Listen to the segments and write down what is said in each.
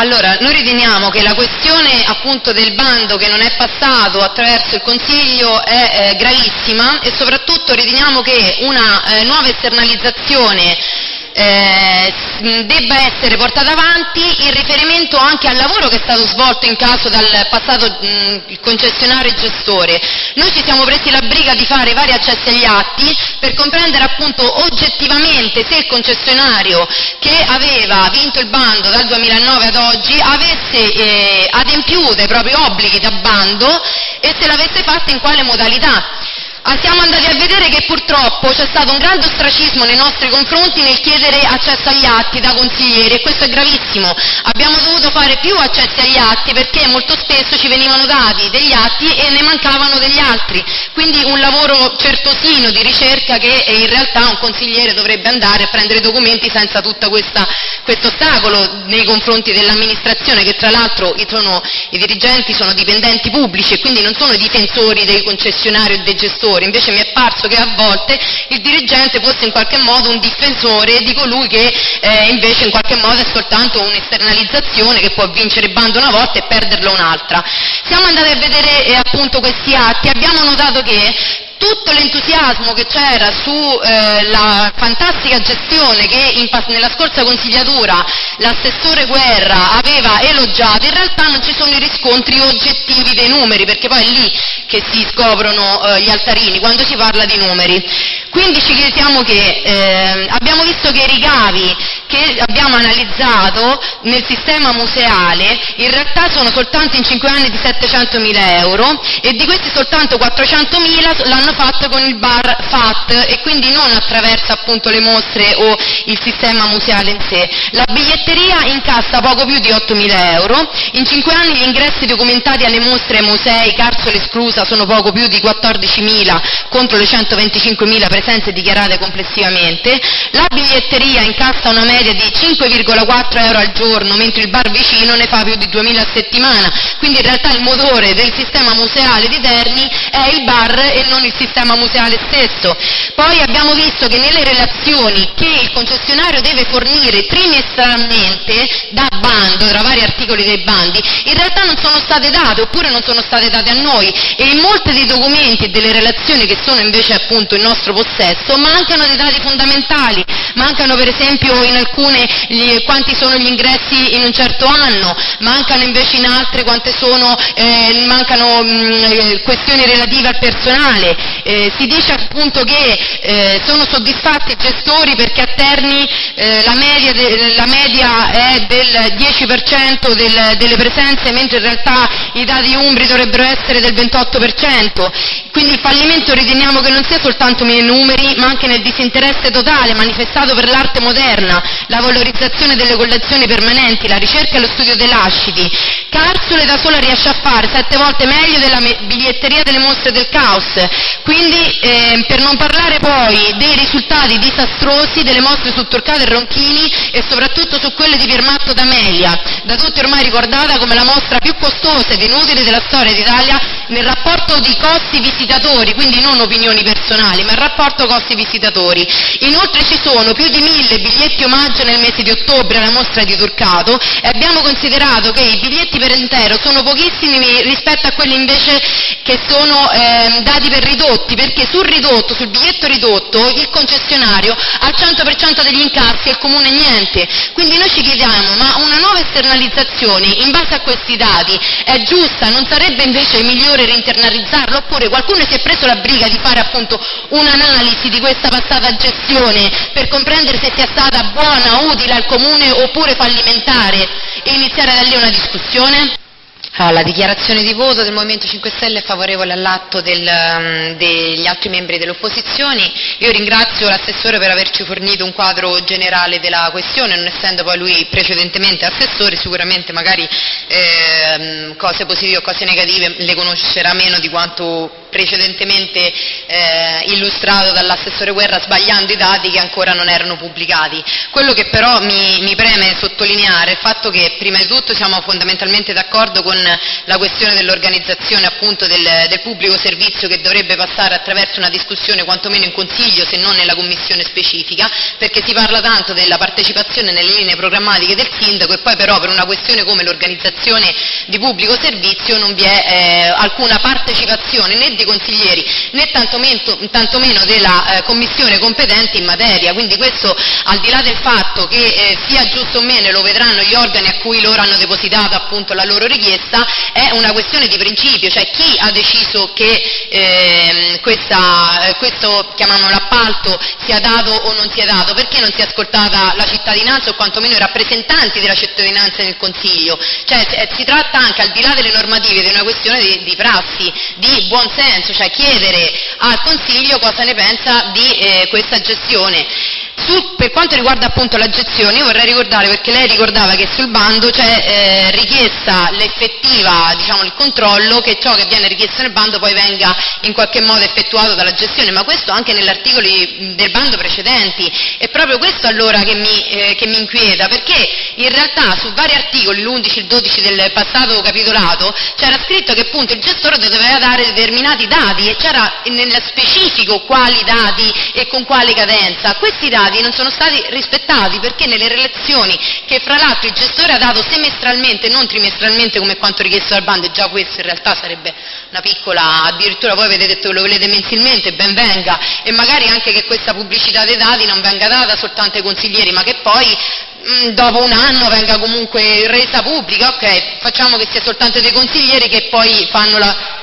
Allora, noi riteniamo che la questione appunto del bando che non è passato attraverso il Consiglio è eh, gravissima e soprattutto riteniamo che una eh, nuova esternalizzazione eh, debba essere portata avanti in riferimento anche al lavoro che è stato svolto in caso dal passato mh, concessionario e gestore. Noi ci siamo presi la briga di fare vari accessi agli atti per comprendere appunto oggettivamente se il concessionario che aveva vinto il bando dal 2009 ad oggi avesse eh, adempiuto ai propri obblighi da bando e se l'avesse fatto in quale modalità. Ah, siamo andati a vedere che purtroppo c'è stato un grande ostracismo nei nostri confronti nel chiedere accesso agli atti da consiglieri e questo è gravissimo. Abbiamo dovuto fare più accessi agli atti perché molto spesso ci venivano dati degli atti e ne mancavano degli altri, quindi un lavoro certosino di ricerca che in realtà un consigliere dovrebbe andare a prendere i documenti senza tutto questo ostacolo nei confronti dell'amministrazione che tra l'altro i, i dirigenti sono dipendenti pubblici e quindi non sono difensori dei concessionari o dei gestori difensore, invece mi è parso che a volte il dirigente fosse in qualche modo un difensore di colui che eh, invece in qualche modo è soltanto un'esternalizzazione che può vincere bando una volta e perderlo un'altra. Siamo andati a vedere eh, appunto questi atti, abbiamo notato che tutto l'entusiasmo che c'era sulla eh, fantastica gestione che in, nella scorsa consigliatura l'assessore Guerra aveva elogiato, in realtà non ci sono i riscontri oggettivi dei numeri, perché poi è lì che si scoprono eh, gli altarini, quando si parla di numeri. Quindi ci chiediamo che eh, abbiamo visto che i ricavi che abbiamo analizzato nel sistema museale in realtà sono soltanto in 5 anni di 700.000 euro e di questi soltanto 400.000 l'hanno fatto con il bar FAT e quindi non attraverso appunto le mostre o il sistema museale in sé. La biglietteria incassa poco più di 8.000 euro, in 5 anni gli ingressi documentati alle mostre musei, Carsole esclusa, sono poco più di 14.000 contro le 125.000 presenze dichiarate complessivamente, la biglietteria incassa una media di 5,4 euro al giorno, mentre il bar vicino ne fa più di 2.000 a settimana, quindi in realtà il motore del sistema museale di Terni è il bar e non il sistema museale stesso. Poi abbiamo visto che nelle relazioni che il concessionario deve fornire trimestralmente da bando, tra vari articoli dei bandi, in realtà non sono state date oppure non sono state date a noi. E in molti dei documenti e delle relazioni che sono invece appunto in nostro possesso mancano dei dati fondamentali, mancano per esempio in alcune gli, quanti sono gli ingressi in un certo anno, mancano invece in altre quante sono, eh, mancano mh, mm, questioni relative al personale, eh, si dice appunto che eh, sono soddisfatti i gestori perché a Terni eh, la media, de, la, media, è del 10% del, delle presenze mentre in realtà i dati umbri dovrebbero essere del 28%, quindi il fallimento riteniamo che non sia soltanto nei numeri ma anche nel disinteresse totale manifestato per l'arte moderna, la valorizzazione delle collezioni permanenti, la ricerca e lo studio dei lasciti. Carsule da sola riesce a fare sette volte meglio della biglietteria delle mostre del caos, quindi eh, per non parlare poi dei risultati disastrosi delle mostre su Turcato e Ronchini e soprattutto su quelle di Piermatto d'Amelia, da tutti ormai ricordata come la mostra più costosa ed inutile della storia d'Italia nel rapporto di costi visitatori, quindi non opinioni personali, ma il rapporto costi visitatori. Inoltre ci sono più di mille biglietti omaggio nel mese di ottobre alla mostra di Turcato e abbiamo considerato che i biglietti per intero sono pochissimi rispetto a quelli invece che sono eh, dati per ridotti, perché sul ridotto, sul biglietto ridotto, il concessionario ha il 100% degli incassi e il comune niente. Quindi noi ci chiediamo, ma una nuova esternalizzazione in base a questi dati è giusta? Non sarebbe invece migliore reinternalizzarlo? Oppure qualcuno si è preso la briga di fare appunto un'analisi di questa passata gestione per comprendere se sia stata buona, utile al comune oppure fallimentare e iniziare da lì una discussione? La dichiarazione di voto del Movimento 5 Stelle è favorevole all'atto um, degli altri membri delle opposizioni. Io ringrazio l'assessore per averci fornito un quadro generale della questione, non essendo poi lui precedentemente assessore, sicuramente magari eh, cose positive o cose negative le conoscerà meno di quanto precedentemente eh, illustrato dall'assessore Guerra sbagliando i dati che ancora non erano pubblicati. Quello che però mi, mi preme sottolineare è il fatto che prima di tutto siamo fondamentalmente d'accordo con la questione dell'organizzazione appunto del, del, pubblico servizio che dovrebbe passare attraverso una discussione quantomeno in consiglio se non nella commissione specifica, perché si parla tanto della partecipazione nelle linee programmatiche del sindaco e poi però per una questione come l'organizzazione di pubblico servizio non vi è eh, alcuna partecipazione né dei consiglieri né tantomeno, tantomeno della eh, commissione competente in materia, quindi questo al di là del fatto che eh, sia giusto o meno lo vedranno gli organi a cui loro hanno depositato appunto la loro richiesta, è una questione di principio, cioè chi ha deciso che ehm, questa, eh, questo chiamiamolo appalto sia dato o non sia dato, perché non si è ascoltata la cittadinanza o quantomeno i rappresentanti della cittadinanza nel Consiglio, cioè eh, si tratta anche al di là delle normative di una questione di, di prassi, di buon senso, cioè chiedere al Consiglio cosa ne pensa di eh, questa gestione. Su, per quanto riguarda appunto la gestione, io vorrei ricordare, perché lei ricordava che sul bando c'è eh, richiesta l'effettiva, diciamo, il controllo che ciò che viene richiesto nel bando poi venga in qualche modo effettuato dalla gestione, ma questo anche negli articoli del bando precedenti. È proprio questo allora che mi, eh, che mi inquieta, perché in realtà su vari articoli, l'11 e il 12 del passato capitolato, c'era scritto che appunto il gestore doveva dare determinati dati e c'era nello specifico quali dati e con quale cadenza. Questi dati non sono stati rispettati perché nelle relazioni che fra l'altro il gestore ha dato semestralmente, non trimestralmente come quanto richiesto dal bando, e già questo in realtà sarebbe una piccola, addirittura voi avete detto che lo volete mensilmente, ben venga, e magari anche che questa pubblicità dei dati non venga data soltanto ai consiglieri, ma che poi mm, dopo un anno venga comunque resa pubblica, ok, facciamo che sia soltanto dei consiglieri che poi fanno la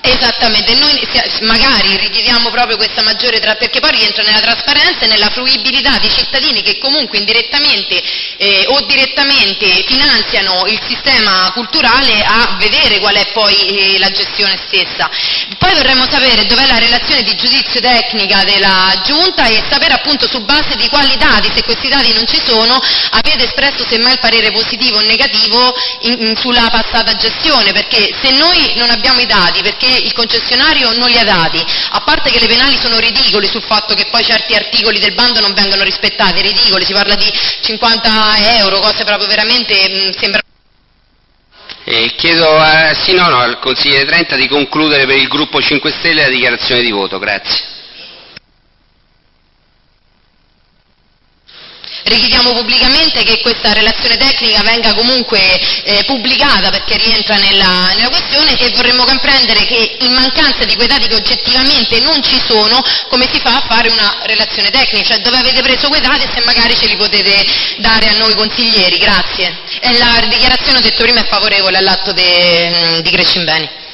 Esattamente, noi magari richiediamo proprio questa maggiore, tra, perché poi rientra nella trasparenza e nella fruibilità di cittadini che comunque indirettamente eh, o direttamente finanziano il sistema culturale a vedere qual è poi eh, la gestione stessa. Poi vorremmo sapere dov'è la relazione di giudizio tecnica della Giunta e sapere appunto su base di quali dati, se questi dati non ci sono, avete espresso semmai il parere positivo o negativo in, in, sulla passata gestione, perché se noi non abbiamo i dati, perché il concessionario non li ha dati, a parte che le penali sono ridicoli sul fatto che poi certi articoli del bando non vengano rispettati, ridicoli, si parla di 50 euro, cose proprio veramente mh, mm, sembra... Eh, chiedo a, sì, no, no, al consigliere Trenta di concludere per il gruppo 5 Stelle la dichiarazione di voto, grazie. Richiediamo pubblicamente che questa relazione tecnica venga comunque eh, pubblicata perché rientra nella, nella, questione e vorremmo comprendere che in mancanza di quei dati che oggettivamente non ci sono, come si fa a fare una relazione tecnica, cioè dove avete preso quei dati e se magari ce li potete dare a noi consiglieri, grazie. E la dichiarazione, ho detto prima, è favorevole all'atto di Crescimbeni.